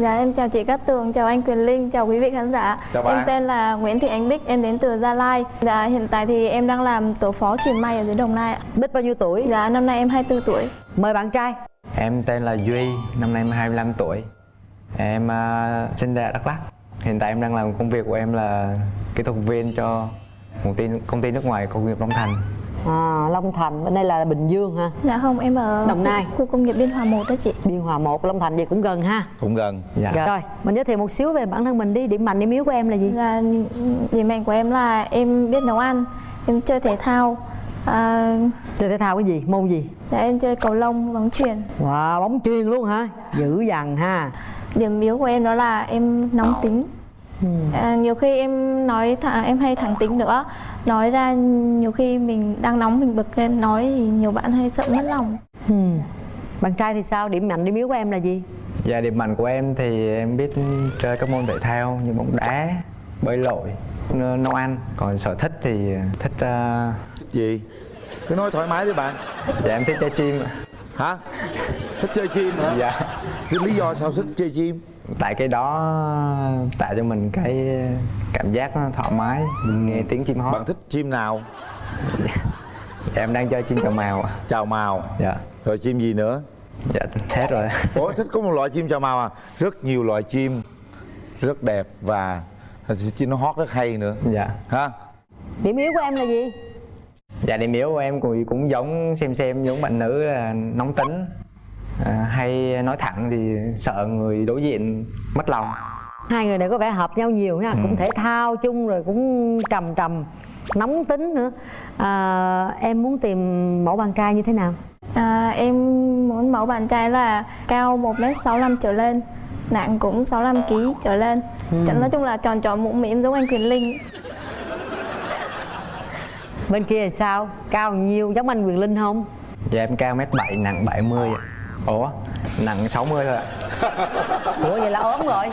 Dạ em chào chị Cát Tường, chào anh Quyền Linh, chào quý vị khán giả. Chào bạn. Em tên là Nguyễn Thị Ánh Bích, em đến từ Gia Lai. Dạ hiện tại thì em đang làm tổ phó truyền may ở dưới Đồng Nai ạ. Bích bao nhiêu tuổi? Dạ năm nay em 24 tuổi. Mời bạn trai Em tên là Duy, năm nay em 25 tuổi Em uh, sinh ra Đắk Lắk Hiện tại em đang làm công việc của em là kỹ thuật viên cho một ty, công ty nước ngoài công nghiệp Long Thành à, Long Thành, bên đây là Bình Dương ha Dạ không, em ở Đồng Nai. khu, khu công nghiệp Biên Hòa 1 đó chị. Biên Hòa 1, Long Thành vậy cũng gần ha cũng gần Dạ Rồi, mình giới thiệu một xíu về bản thân mình đi Điểm mạnh, điểm yếu của em là gì? Dạ điểm mạnh của em là em biết nấu ăn, em chơi thể thao. À, Chơi thể thao cái gì? Môn gì? dạ em chơi cầu lông, bóng chuyền. Wow, bóng chuyền luôn hả? Dữ dằn ha Điểm yếu của em đó là em nóng tính. À, nhiều khi em nói thả, em hay thẳng tính nữa. Nói ra nhiều khi mình đang nóng mình bực lên nói thì nhiều bạn hay sợ mất lòng. Ừ. Bạn trai thì sao? Điểm mạnh, điểm yếu của em là gì? Dạ điểm mạnh của em thì em biết chơi các môn thể thao như bóng đá, bơi lội, nấu ăn. Còn sở thích thì thích uh, gì? Cứ nói thoải mái đi bạn. Dạ em thích chơi chim ạ. hả? Thích chơi chim hả? Dạ. Cái lý do sao thích chơi chim Tại cái đó tạo cho mình cái cảm giác nó thoải mái Mình nghe tiếng chim hót. Bạn thích chim nào? Dạ, em đang chơi chim cào màu ạ. chào màu. Dạ. Rồi chim gì nữa? Dạ hết rồi. Ủa thích có một loại chim chào màu à? Rất nhiều loại chim rất đẹp và chim nó hót rất hay nữa. Dạ. Ha Điểm yếu của em là gì? Dạ điểm yếu của em cũng, cũng giống xem xem giống bạn nữ là nóng tính à, hay nói thẳng thì sợ người đối diện mất lòng Hai người này có vẻ hợp nhau nhiều nha Cũng thể thao chung rồi cũng trầm trầm Nóng tính nữa à, Em muốn tìm mẫu bạn trai như thế nào? à, em muốn mẫu bạn trai là cao 1m65 trở lên nặng cũng 65kg trở lên ừ. nói chung là tròn tròn mũm mĩm giống anh Quyền Linh Bên kia thì sao? Cao nhiều giống anh Quyền Linh không? Dạ em cao mét 7 nặng 70 ạ. Ủa? Nặng 60 thôi ạ. Ủa vậy là ốm rồi?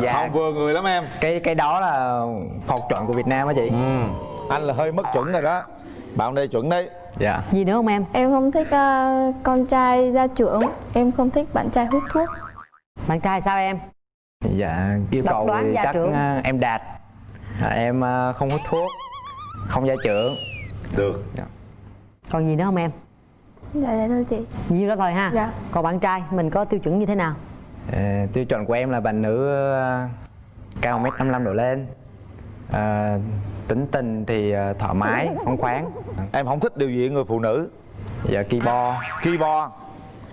Dạ. Không vừa người lắm em. Cái cái đó là phục chuẩn của Việt Nam á chị. Ừ. anh là hơi mất chuẩn rồi đó. Bạn đây chuẩn đấy. Dạ. Gì nữa không em? em không thích uh, con trai gia trưởng. Em không thích bạn trai hút thuốc. Bạn trai sao em? Dạ yêu Độc cầu đoán thì chắc trưởng. à, em đạt. À, Em à, không hút thuốc Không gia trưởng. Được. Dạ. Còn gì nữa không em? Dạ dạ thưa chị. Nhiêu đó thôi ha. Dạ. Còn bạn trai mình có tiêu chuẩn như thế nào? À, tiêu chuẩn của em là bạn nữ à, cao mét 55 độ lên. À, tính tình thì thoải mái phóng khoáng. Em không thích điều gì người phụ nữ. Dạ keyboard. Keyboard.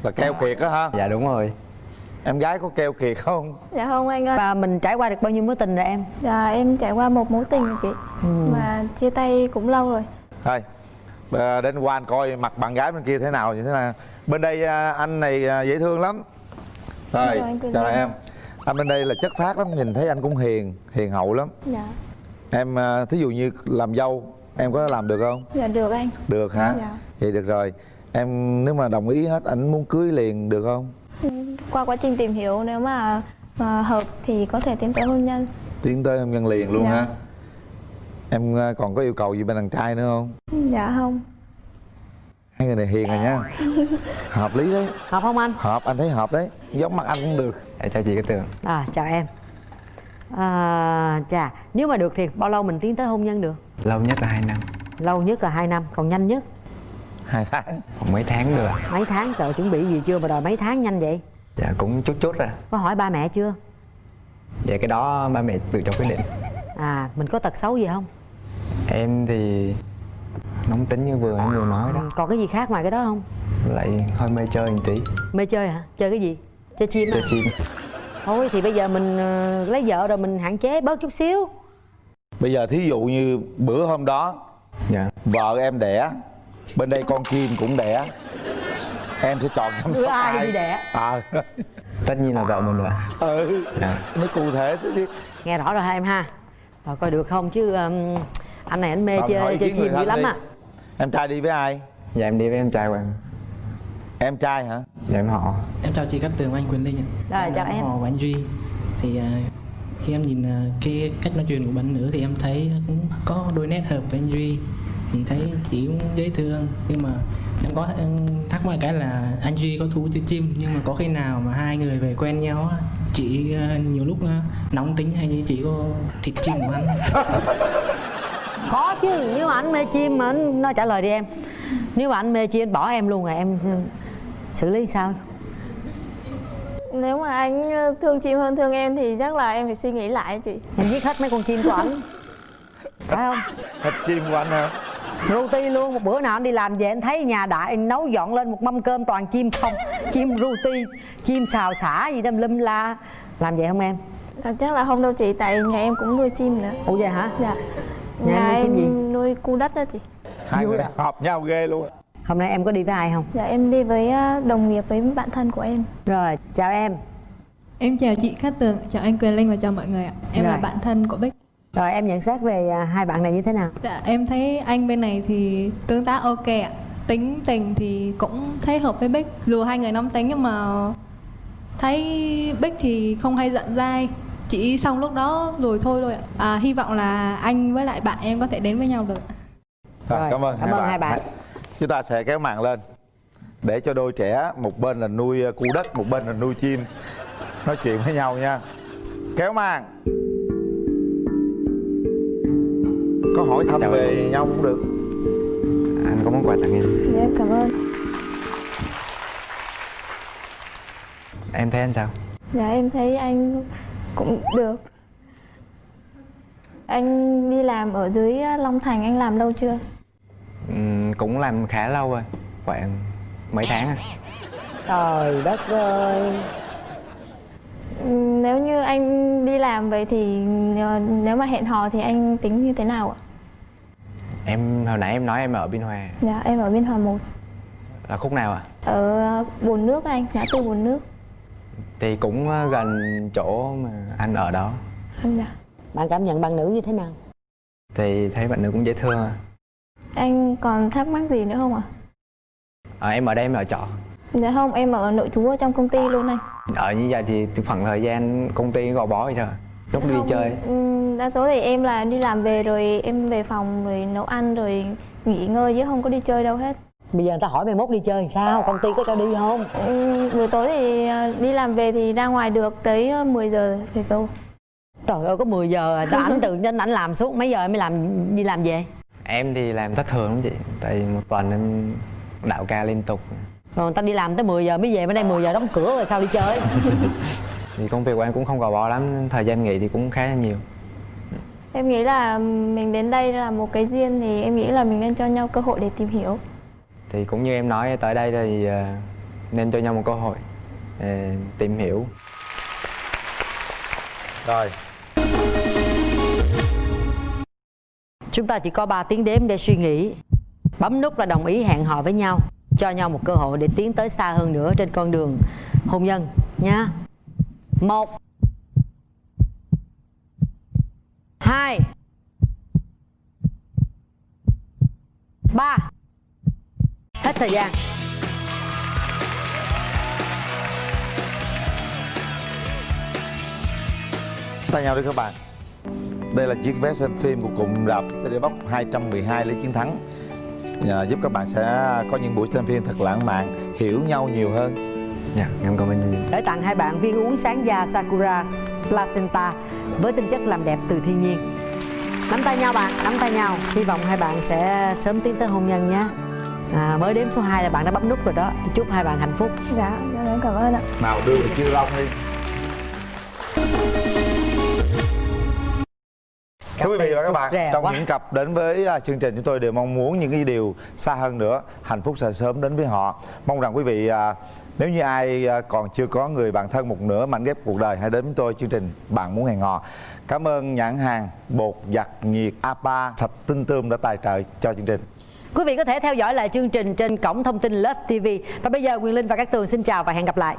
Là keo kiệt á ha dạ đúng rồi. Em gái có keo kiệt không? Dạ không anh ơi. Và mình trải qua được bao nhiêu mối tình rồi em? dạ em trải qua một mối tình rồi chị. Mà chia tay cũng lâu rồi. Thôi à, đến qua anh coi mặt bạn gái bên kia thế nào như thế nào. Bên đây à, anh này à, dễ thương lắm. Rồi Chào Quỳnh chào em. Anh bên đây là chất phát lắm nhìn thấy anh cũng hiền hiền hậu lắm. Dạ. Em à, thí dụ như làm dâu em có làm được không? Dạ được anh. Được hả? Dạ. vậy được rồi. Em nếu mà đồng ý hết anh muốn cưới liền được không? Qua quá trình tìm hiểu nếu mà, mà hợp thì có thể tiến tới hôn nhân. Tiến tới hôn nhân liền luôn Dạ. ha em còn có yêu cầu gì bên đàn trai nữa không dạ không. Hai người này hiền rồi nha. Hợp lý đấy. Hợp không anh? hợp anh thấy hợp đấy. Giống mặt anh cũng được. Dạ, chào chị cái tường. À chào em. À, Chà, nếu mà được thì bao lâu mình tiến tới hôn nhân được? lâu nhất là 2 năm. Lâu nhất là 2 năm, còn nhanh nhất? Hai tháng. Khoảng mấy tháng được Mấy tháng, trời chuẩn bị gì chưa mà đòi mấy tháng nhanh vậy? dạ cũng chút chút rồi. Có hỏi ba mẹ chưa? dạ cái đó ba mẹ tự cho quyết định. À, mình có tật xấu gì không? em thì nóng tính như vừa em vừa nói đó. Còn cái gì khác ngoài cái đó không? lại hơi mê chơi một tí. Mê chơi hả? Chơi cái gì? Chơi chim chơi à? chim. Thôi thì bây giờ mình ờ, lấy vợ rồi mình hạn chế bớt chút xíu. Bây giờ thí dụ như bữa hôm đó dạ. vợ em đẻ bên đây con chim cũng đẻ em sẽ chọn chăm sóc ai ai? đi đẻ? À. Tất nhiên là vợ mình rồi. Ừ dạ. nó cụ thể thế chứ. Nghe rõ rồi ha em ha? Rồi coi được không? Chứ um, anh này anh mê hỏi chơi chơi chim dữ lắm đi. á em trai đi với ai dạ em đi với em trai của em em trai hả dạ em họ Em chào chị Cát Tường và anh Quyền Linh ạ. Rồi, chào là em. Họ của anh Duy. Thì à, khi em nhìn à, cái cách nói chuyện của bạn nữ thì em thấy cũng có đôi nét hợp với anh Duy. Thì thấy chị cũng dễ thương nhưng mà em có em thắc mắc cái là anh Duy có thú chơi chim nhưng mà có khi nào mà hai người về quen nhau chị ờ, nhiều lúc nóng tính hay như chị có thịt chim của anh có chứ nếu mà anh mê chim mà anh nói trả lời đi em. Nếu mà anh mê chim anh bỏ em luôn rồi em xử lý sao? Nếu mà anh thương chim hơn thương em thì chắc là em phải suy nghĩ lại chị. Em giết hết mấy con chim của anh phải không? Thịt chim của anh hả? Ruti luôn một bữa nào anh đi làm về anh thấy nhà đại anh nấu dọn lên một mâm cơm toàn chim không? Chim ruti chim xào xả gì đâm lâm la. Làm vậy không em? À, chắc là không đâu chị tại nhà em cũng nuôi chim nữa. Ủa vậy hả? Dạ Nhà nhà, em gì? nuôi cu đất đó chị hai người hợp nhau ghê luôn hôm nay em có đi với ai không dạ em đi với à, đồng nghiệp với bạn thân của em rồi chào em Em chào chị Cát Tường, chào anh Quyền Linh và chào mọi người ạ. Em là Rồi. bạn thân của Bích. rồi em nhận xét về à, hai bạn này như thế nào Dạ, em thấy anh bên này thì tương tác ok ạ. Tính tình thì cũng thấy hợp với Bích. Dù hai người nóng tính nhưng mà thấy Bích thì không hay giận dai. Chỉ xong lúc đó rồi thôi thôi ạ. À, hy vọng là anh với lại bạn em có thể đến với nhau được. Rồi, Rồi, cảm ơn cảm ơn hai bạn. chúng ta sẽ kéo màn lên. Để cho đôi trẻ một bên là nuôi cu đất một bên là nuôi chim. Nói chuyện với nhau nha. Kéo màn. Có hỏi thăm Chào về nhau cũng được. Anh có món quà tặng em. Dạ em cảm ơn. Em thấy anh sao? Dạ em thấy anh cũng được. Anh đi làm ở dưới à, Long Thành anh làm lâu chưa? Ừm, cũng làm khá lâu rồi khoảng mấy tháng à. Trời đất ơi. Ừm, nếu như anh đi làm vậy thì ờ, nếu mà hẹn hò thì anh tính như thế nào ạ? Em hồi nãy em nói em ở biên hòa. Dạ em ở Biên Hòa 1 là khúc nào à ở bồn nước anh ngã tư bồn nước thì cũng ờ, gần chỗ mà anh ở đó. Anh dạ bạn cảm nhận bạn nữ như thế nào? Thì thấy bạn nữ cũng dễ thương à. anh còn thắc mắc gì nữa không ạ? À, em ở đây em ở trọ. Dạ không em ở nội trú ở trong công ty luôn anh. Ở như vậy thì khoảng thời gian công ty gò bó vậy trời lúc đi chơi. đa số thì em là đi làm về rồi em về phòng rồi nấu ăn rồi nghỉ ngơi chứ không có đi chơi đâu hết bây giờ người ta hỏi mày mốt đi chơi sao? Công ty có cho đi không? Ừm, buổi tối thì ờ, đi làm về thì ra ngoài được tới ờ, 10 giờ về câu trời ơi có 10 giờ à. ảnh tự nhiên ảnh làm suốt mấy giờ mới làm đi làm về? Em thì làm thất thường lắm chị. Tại một tuần em đạo ca liên tục. Rồi người ta đi làm tới 10 giờ mới về bên đây 10 giờ đóng cửa rồi sao đi chơi? Thì công việc của em cũng không gò bó lắm thời gian nghỉ thì cũng khá là nhiều. Em nghĩ là mình đến đây là một cái duyên thì em nghĩ là mình nên cho nhau cơ hội để tìm hiểu thì cũng như em nói tới đây thì ờ, nên cho nhau một cơ hội để tìm hiểu. Rồi. Chúng ta chỉ có 3 tiếng đếm để suy nghĩ. Bấm nút là đồng ý hẹn hò với nhau cho nhau một cơ hội để tiến tới xa hơn nữa trên con đường hôn nhân nha một hai ba hết thời gian. Tay nhau đi các bạn. Đây là chiếc vé xem phim của cụm rạp CD Box 212 Lý Chiến Thắng. À, giúp các bạn sẽ có những buổi xem phim thật lãng mạn hiểu nhau nhiều hơn. Dạ em cảm ơn chị để tặng hai bạn viên uống sáng da Sakura Placenta với tinh chất làm đẹp từ thiên nhiên. Nắm tay nhau bạn nắm tay nhau. Hy vọng hai bạn sẽ sớm tiến tới hôn nhân nhé à, mới đếm số 2 là bạn đã bấm nút rồi đó thì chúc hai bạn hạnh phúc dạ dạ em cảm ơn ạ nào đưa về chưa long đi Thưa quý vị và các bạn, trong quá. những cặp đến với à, chương trình chúng tôi đều mong muốn những cái điều xa hơn nữa, hạnh phúc sẽ sớm đến với họ. Mong rằng quý vị à, nếu như ai à, còn chưa có người bạn thân một nửa mảnh ghép cuộc đời hãy đến với tôi chương trình Bạn muốn hẹn hò. Cảm ơn nhãn hàng bột giặt nhiệt APA sạch tinh tươm đã tài trợ cho chương trình quý vị có thể theo dõi lại chương trình trên cổng thông tin Love TV và bây giờ Quyền Linh và các tường xin chào và hẹn gặp lại.